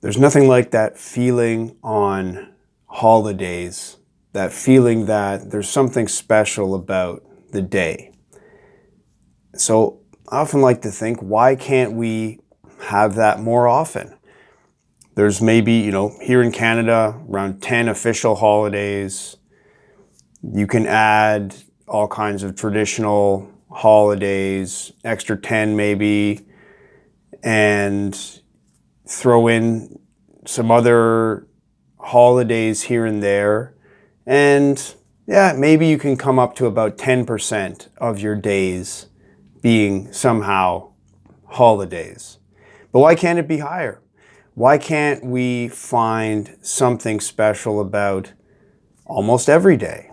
There's nothing like that feeling on holidays, that feeling that there's something special about the day. So I often like to think, why can't we have that more often? There's maybe, you know, here in Canada, around 10 official holidays. You can add all kinds of traditional holidays, extra 10 maybe, and throw in some other holidays here and there. And yeah, maybe you can come up to about 10% of your days being somehow holidays. But why can't it be higher? Why can't we find something special about almost every day?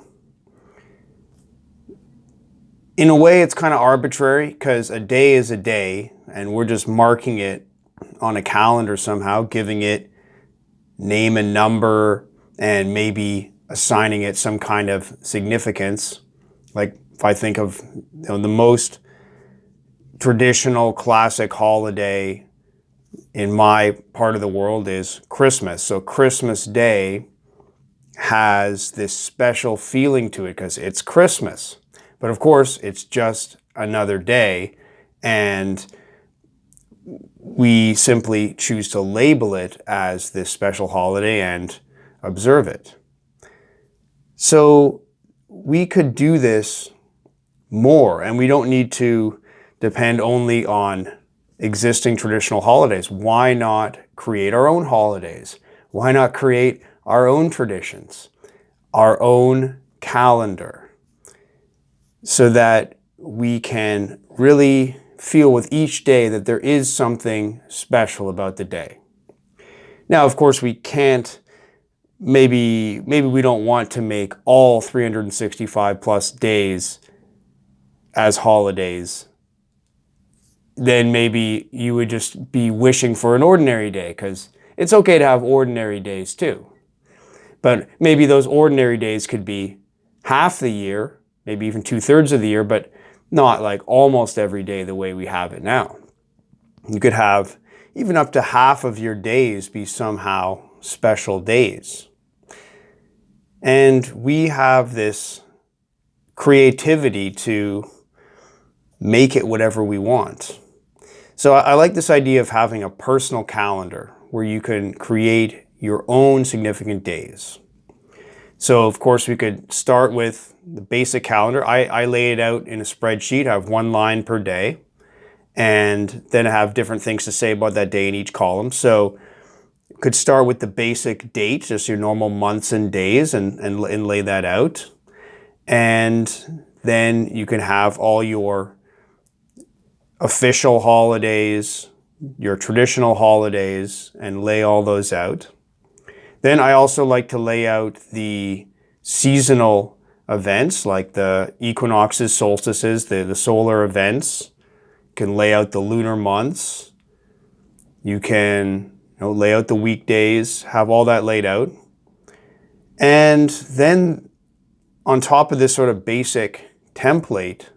In a way, it's kind of arbitrary because a day is a day and we're just marking it on a calendar somehow, giving it name and number and maybe assigning it some kind of significance. Like if I think of you know, the most traditional classic holiday in my part of the world is Christmas. So Christmas Day has this special feeling to it because it's Christmas. But of course, it's just another day. And we simply choose to label it as this special holiday and observe it. So we could do this more and we don't need to depend only on existing traditional holidays. Why not create our own holidays? Why not create our own traditions, our own calendar, so that we can really feel with each day that there is something special about the day. Now, of course, we can't, maybe, maybe we don't want to make all 365 plus days as holidays then maybe you would just be wishing for an ordinary day because it's okay to have ordinary days too. But maybe those ordinary days could be half the year, maybe even two thirds of the year, but not like almost every day the way we have it now. You could have even up to half of your days be somehow special days. And we have this creativity to make it whatever we want. So I like this idea of having a personal calendar where you can create your own significant days. So of course we could start with the basic calendar. I, I lay it out in a spreadsheet. I have one line per day and then I have different things to say about that day in each column. So could start with the basic date, just your normal months and days and, and, and lay that out. And then you can have all your official holidays, your traditional holidays, and lay all those out. Then I also like to lay out the seasonal events like the equinoxes, solstices, the, the solar events. You can lay out the lunar months. You can you know, lay out the weekdays, have all that laid out. And then on top of this sort of basic template,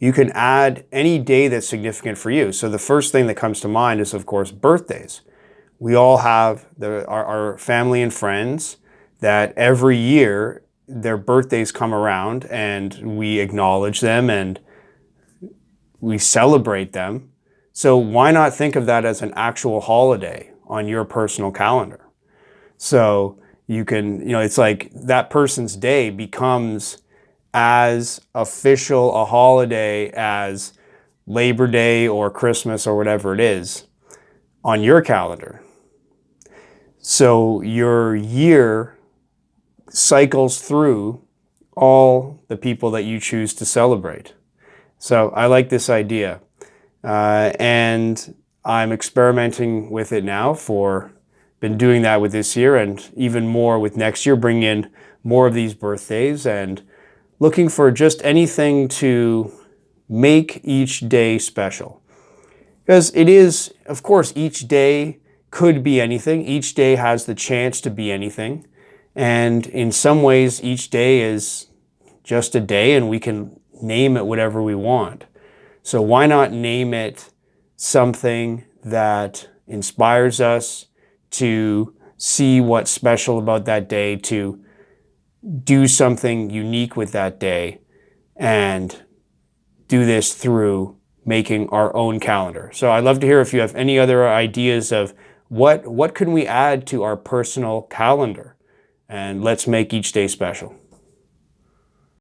you can add any day that's significant for you. So the first thing that comes to mind is, of course, birthdays. We all have the, our, our family and friends that every year their birthdays come around and we acknowledge them and we celebrate them. So why not think of that as an actual holiday on your personal calendar? So you can, you know, it's like that person's day becomes as official a holiday as Labor Day or Christmas or whatever it is on your calendar. So your year cycles through all the people that you choose to celebrate. So I like this idea. Uh, and I'm experimenting with it now for, been doing that with this year and even more with next year, bringing in more of these birthdays and looking for just anything to make each day special. Because it is, of course, each day could be anything. Each day has the chance to be anything. And in some ways, each day is just a day and we can name it whatever we want. So why not name it something that inspires us to see what's special about that day, to do something unique with that day and do this through making our own calendar. So I'd love to hear if you have any other ideas of what, what can we add to our personal calendar? And let's make each day special.